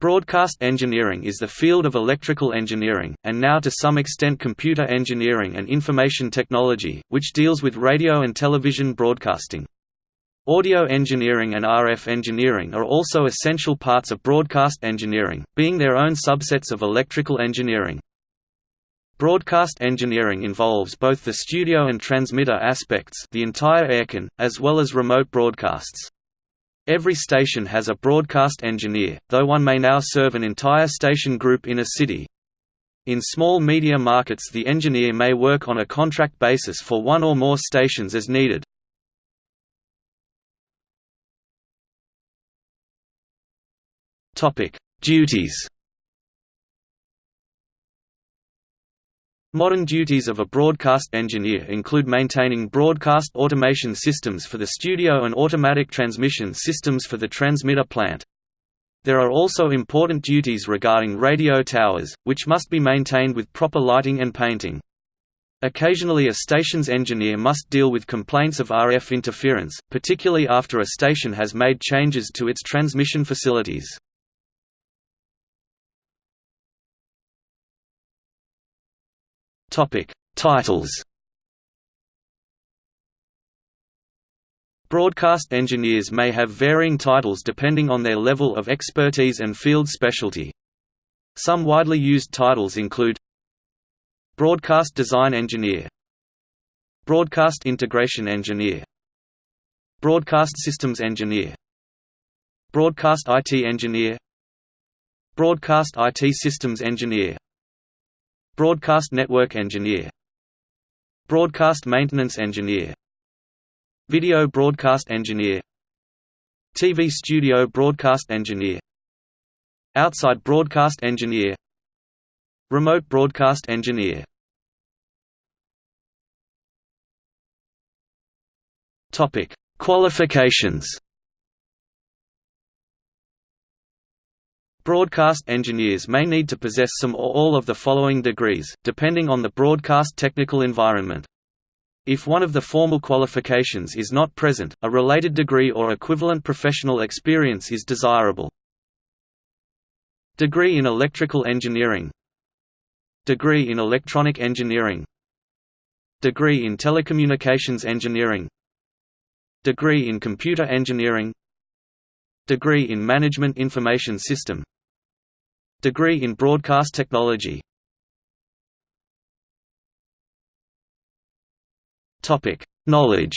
Broadcast engineering is the field of electrical engineering, and now to some extent computer engineering and information technology, which deals with radio and television broadcasting. Audio engineering and RF engineering are also essential parts of broadcast engineering, being their own subsets of electrical engineering. Broadcast engineering involves both the studio and transmitter aspects the entire airchain, as well as remote broadcasts. Every station has a broadcast engineer, though one may now serve an entire station group in a city. In small media markets the engineer may work on a contract basis for one or more stations as needed. Duties Modern duties of a broadcast engineer include maintaining broadcast automation systems for the studio and automatic transmission systems for the transmitter plant. There are also important duties regarding radio towers, which must be maintained with proper lighting and painting. Occasionally a station's engineer must deal with complaints of RF interference, particularly after a station has made changes to its transmission facilities. Topic: Titles. Broadcast engineers may have varying titles depending on their level of expertise and field specialty. Some widely used titles include Broadcast Design Engineer Broadcast Integration Engineer Broadcast Systems Engineer Broadcast IT Engineer Broadcast IT Systems Engineer Broadcast Network Engineer. Broadcast Maintenance Engineer. Video Broadcast Engineer. TV Studio Broadcast Engineer. Outside Broadcast Engineer. Remote Broadcast Engineer. Qualifications Broadcast engineers may need to possess some or all of the following degrees, depending on the broadcast technical environment. If one of the formal qualifications is not present, a related degree or equivalent professional experience is desirable. Degree in electrical engineering Degree in electronic engineering Degree in telecommunications engineering Degree in computer engineering Degree in Management Information System. Degree in Broadcast Technology. Knowledge.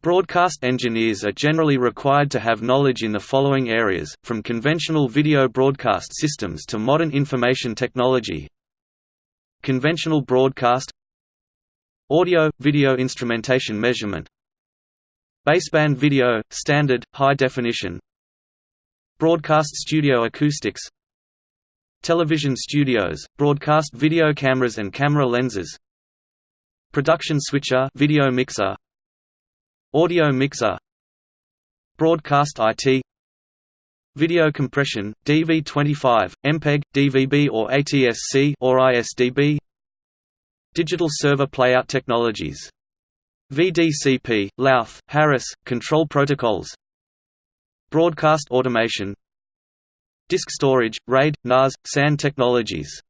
Broadcast engineers are generally required to have knowledge in the following areas, from conventional video broadcast systems to modern information technology. Conventional broadcast. Audio – video instrumentation measurement Baseband video, standard, high definition. Broadcast studio acoustics. Television studios, broadcast video cameras and camera lenses. Production switcher video mixer. Audio mixer. Broadcast IT Video compression, DV25, MPEG, DVB or ATSC or ISDB Digital server playout technologies VDCP, Louth, Harris, Control Protocols. Broadcast Automation. Disk Storage, RAID, NAS, SAN Technologies.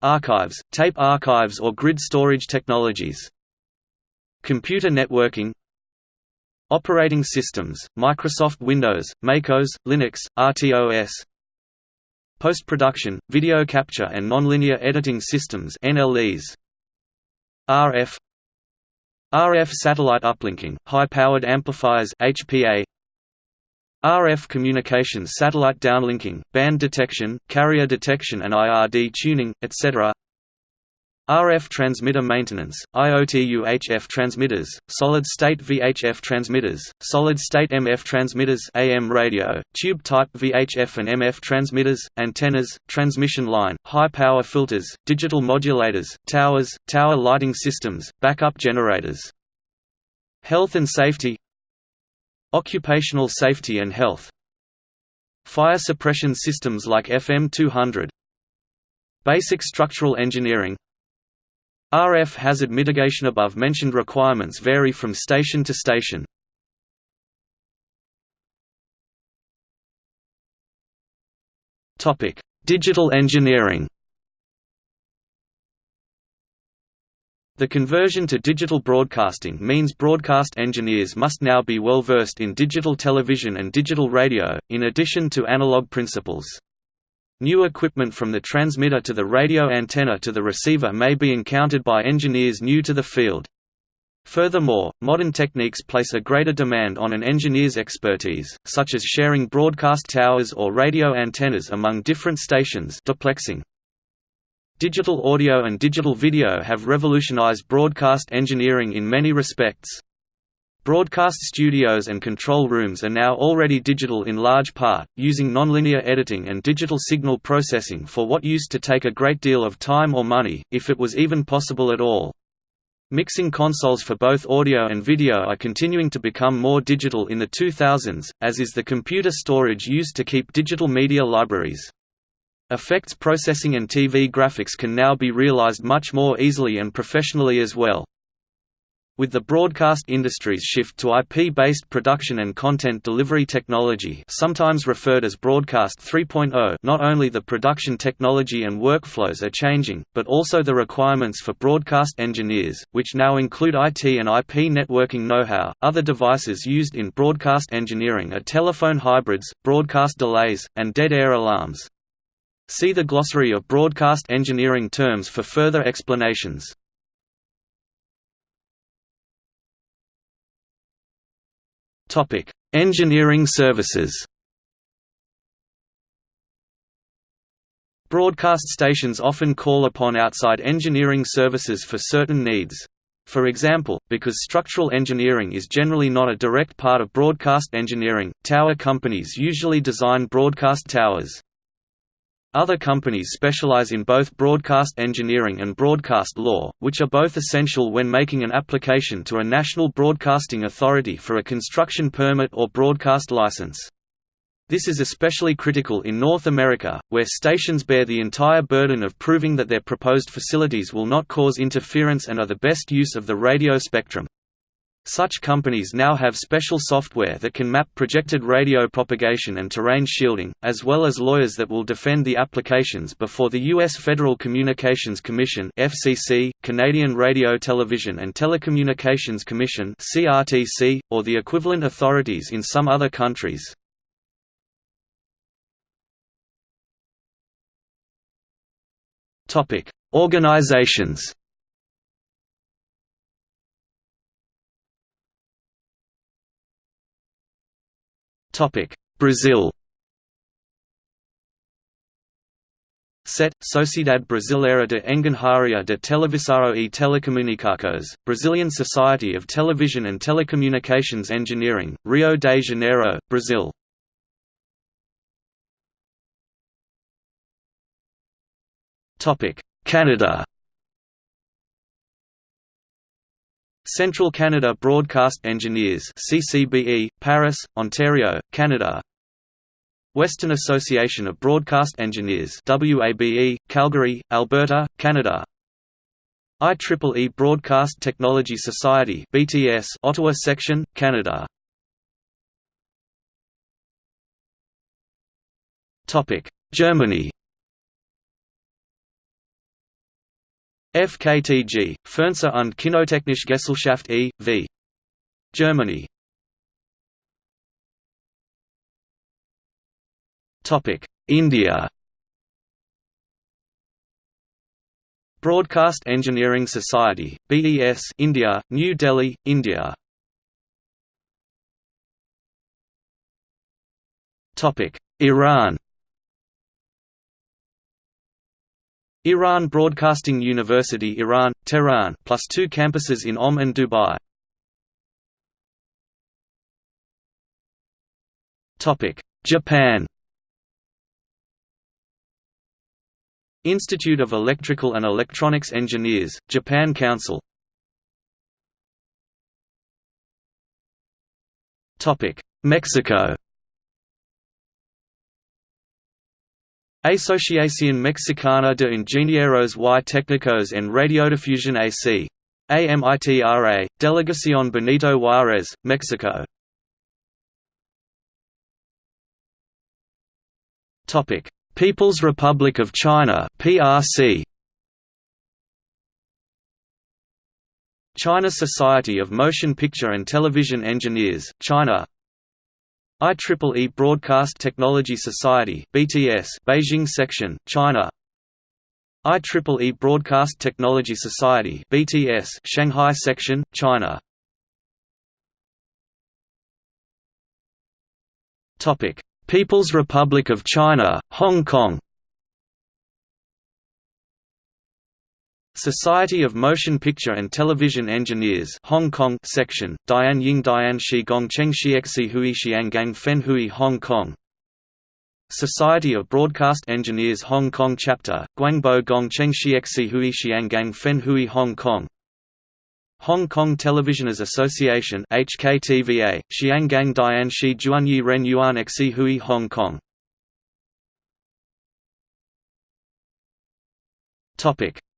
Archives, tape archives or grid storage technologies. Computer networking. Operating systems, Microsoft Windows, MacOS, Linux, RTOS Post-production, video capture and nonlinear editing systems NLEs RF RF satellite uplinking, high-powered amplifiers HPA RF communications satellite downlinking, band detection, carrier detection and IRD tuning, etc. RF transmitter maintenance, IoT UHF transmitters, solid-state VHF transmitters, solid-state MF transmitters AM radio, tube-type VHF and MF transmitters, antennas, transmission line, high-power filters, digital modulators, towers, tower lighting systems, backup generators. Health and safety Occupational safety and health Fire suppression systems like FM200 Basic structural engineering RF hazard mitigation above mentioned requirements vary from station to station. Topic: Digital engineering. The conversion to digital broadcasting means broadcast engineers must now be well versed in digital television and digital radio, in addition to analog principles. New equipment from the transmitter to the radio antenna to the receiver may be encountered by engineers new to the field. Furthermore, modern techniques place a greater demand on an engineer's expertise, such as sharing broadcast towers or radio antennas among different stations duplexing. Digital audio and digital video have revolutionized broadcast engineering in many respects. Broadcast studios and control rooms are now already digital in large part, using nonlinear editing and digital signal processing for what used to take a great deal of time or money, if it was even possible at all. Mixing consoles for both audio and video are continuing to become more digital in the 2000s, as is the computer storage used to keep digital media libraries. Effects processing and TV graphics can now be realized much more easily and professionally as well. With the broadcast industry's shift to IP-based production and content delivery technology sometimes referred as Broadcast 3.0 not only the production technology and workflows are changing, but also the requirements for broadcast engineers, which now include IT and IP networking know-how. Other devices used in broadcast engineering are telephone hybrids, broadcast delays, and dead air alarms. See the glossary of broadcast engineering terms for further explanations. Topic: Engineering services. Broadcast stations often call upon outside engineering services for certain needs. For example, because structural engineering is generally not a direct part of broadcast engineering, tower companies usually design broadcast towers. Other companies specialize in both broadcast engineering and broadcast law, which are both essential when making an application to a national broadcasting authority for a construction permit or broadcast license. This is especially critical in North America, where stations bear the entire burden of proving that their proposed facilities will not cause interference and are the best use of the radio spectrum. Such companies now have special software that can map projected radio propagation and terrain shielding, as well as lawyers that will defend the applications before the U.S. Federal Communications Commission FCC, Canadian Radio Television and Telecommunications Commission CRTC, or the equivalent authorities in some other countries. Organizations Brazil. SET, Sociedade Brasileira de Engenharia de Televisão e Telecomunicações, Brazilian Society of Television and Telecommunications Engineering, Rio de Janeiro, Brazil. Canada Central Canada Broadcast Engineers CCBE, Paris, Ontario, Canada. Western Association of Broadcast Engineers WABE, Calgary, Alberta, Canada. IEEE Broadcast Technology Society BTS, Ottawa Section, Canada. Germany FKTG, Fernseh und Kinotechnische Gesellschaft e.V. Germany. India. Broadcast Engineering Society BES India New Delhi India. Iran Iran Broadcasting University Iran, Tehran plus two campuses in Qom and Dubai. Japan Institute of Electrical and Electronics Engineers, Japan Council. Mexico Asociación Mexicana de Ingenieros y Técnicos en Radiodifusión AC. AMITRA, Delegación Benito Juárez, Mexico. People's Republic of China (PRC). China Society of Motion Picture and Television Engineers, China IEEE Broadcast Technology Society BTS Beijing Section, China. IEEE Broadcast Technology Society BTS Shanghai Section, China. People's Republic of China, Hong Kong Society of Motion Picture and Television Engineers Hong Kong section, Dian Ying Dian Shi Gong Cheng Xiexi Hui Xiangang Fen Hui Hong Kong. Society of Broadcast Engineers Hong Kong Chapter, Guangbo Gong Cheng Xiexi Hui Xiangang Fen Hui Hong Kong. Hong Kong Televisioners Association HKTVA, Xiangang Dian Shi Juanyi Ren Yuan Xi Hui Hong Kong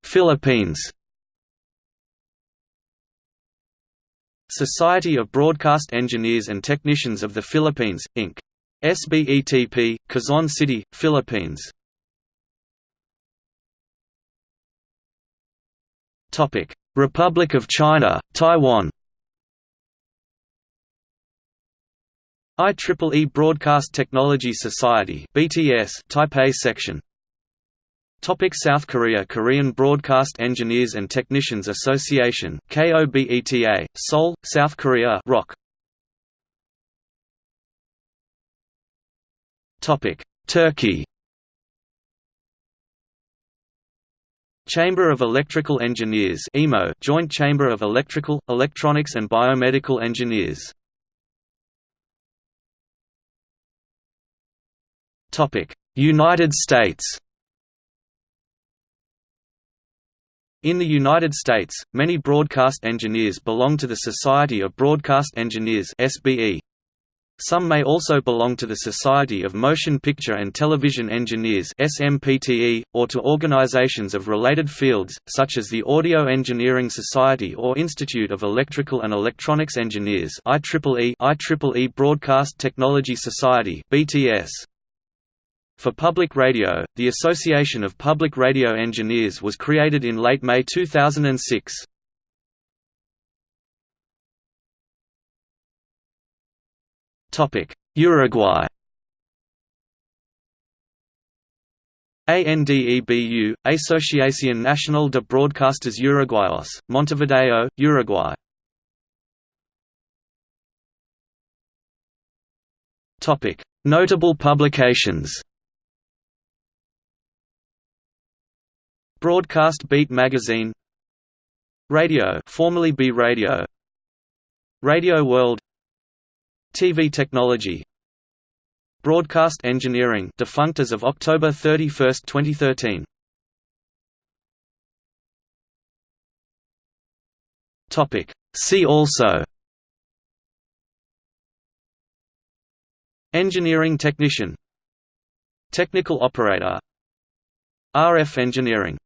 Philippines. Society of Broadcast Engineers and Technicians of the Philippines, Inc. SBETP, Quezon City, Philippines. Republic of China, Taiwan. IEEE Broadcast Technology Society BTS Taipei section Topic South Korea Korean Broadcast Engineers and Technicians Association KOBETA, Seoul, South Korea ROK. Topic Turkey. Chamber of Electrical Engineers EMO Joint Chamber of Electrical, Electronics and Biomedical Engineers. United States In the United States, many broadcast engineers belong to the Society of Broadcast Engineers. Some may also belong to the Society of Motion Picture and Television Engineers or to organizations of related fields, such as the Audio Engineering Society or Institute of Electrical and Electronics Engineers IEEE, IEEE Broadcast Technology Society BTS. For public radio, the Association of Public Radio Engineers was created in late May 2006. Uruguay. ANDEBU, Asociación Nacional de Broadcasters Uruguayos, Montevideo, Uruguay. Notable publications Broadcast Beat magazine. Radio formerly BE Radio. Radio World. TV Technology. Broadcast Engineering defunct as of October 31, 2013 Topic. See also. Engineering technician. Technical operator. RF engineering